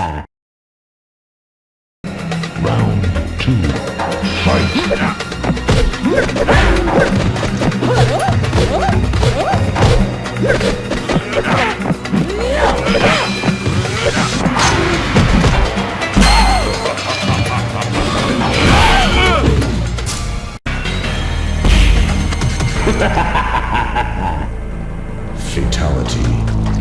Round two. Fight. Fatality.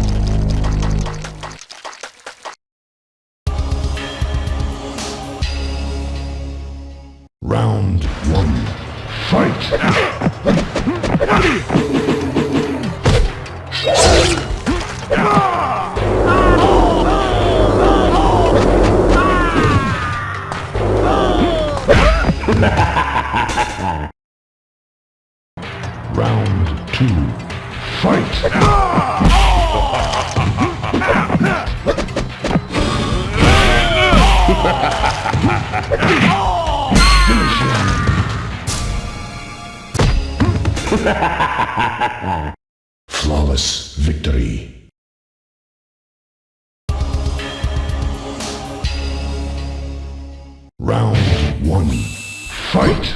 Flawless victory. Round one. Fight!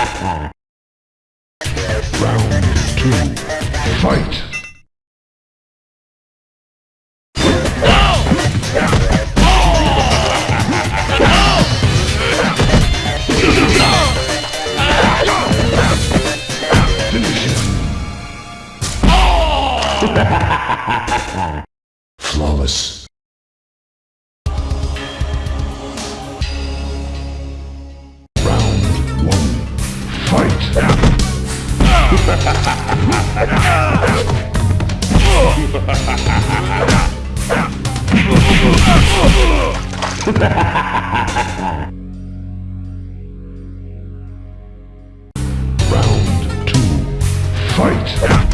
two. Fight! Flawless. Round one. Fight! Round two. Fight!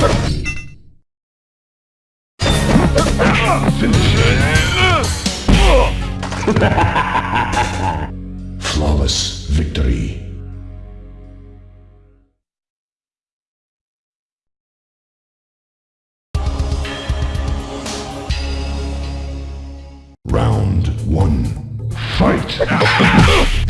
Finish Flawless victory. Round one. Fight!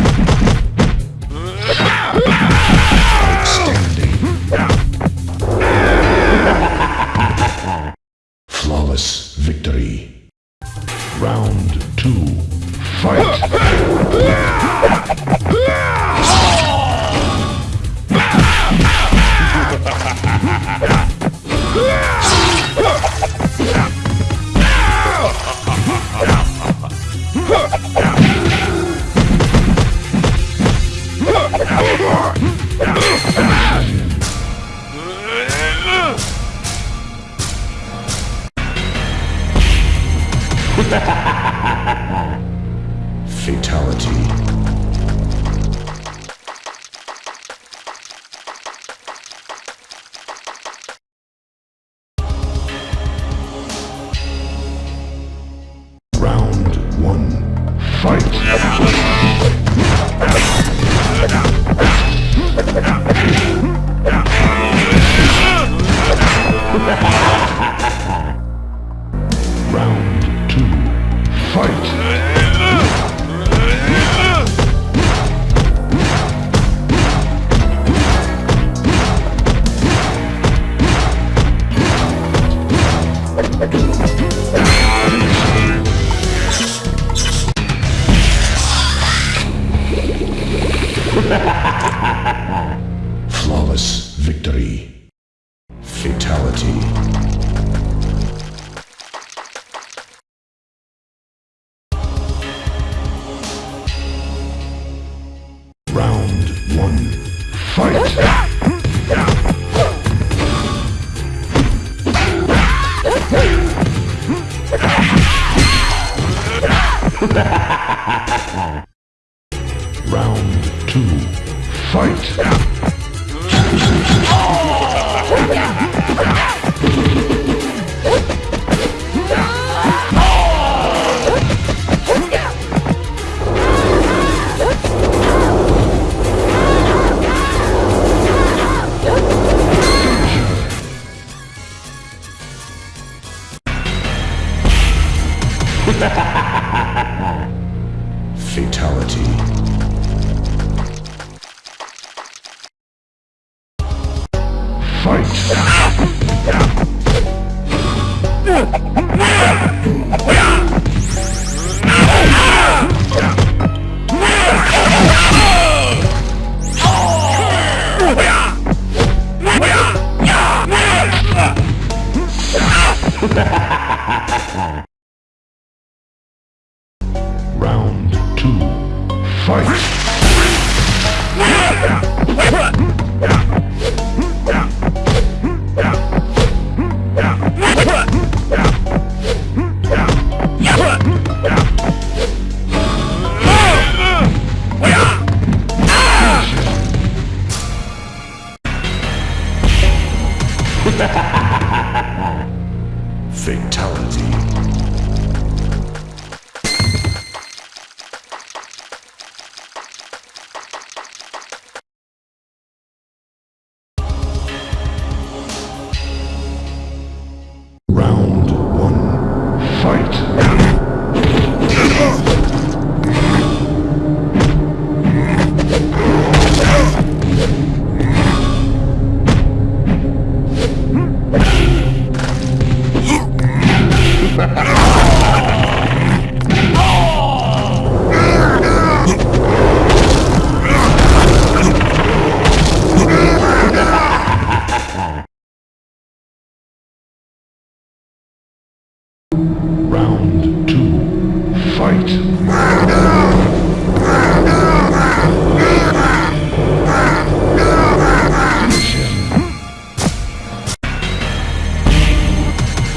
Fatality.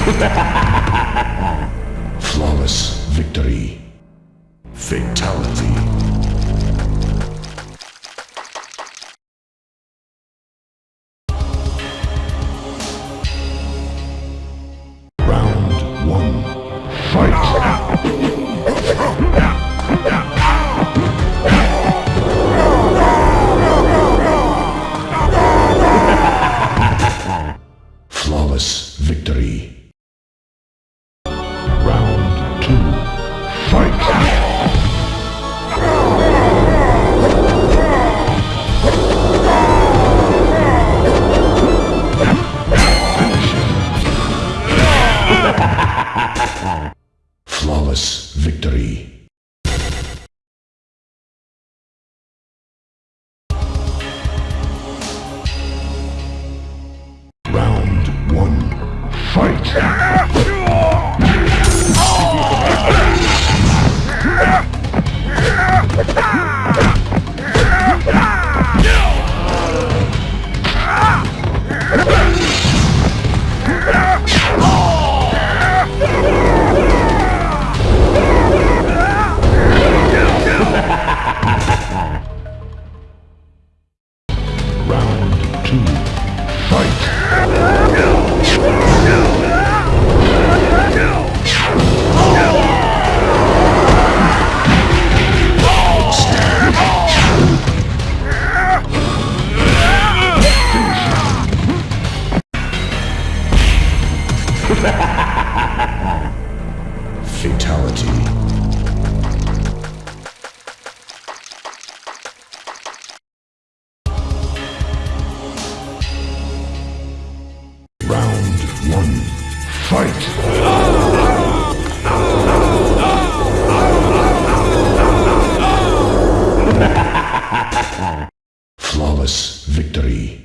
Flawless victory. Fatality. Flawless victory.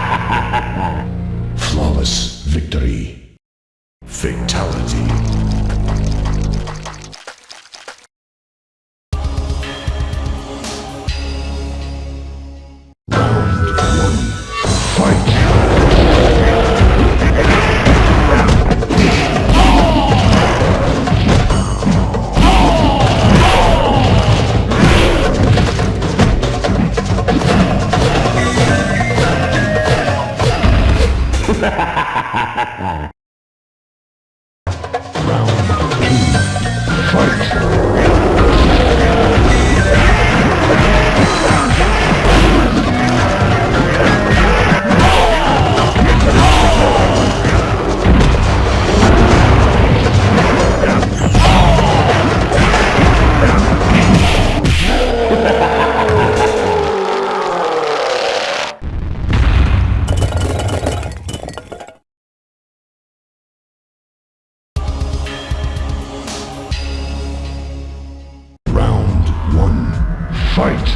Fight!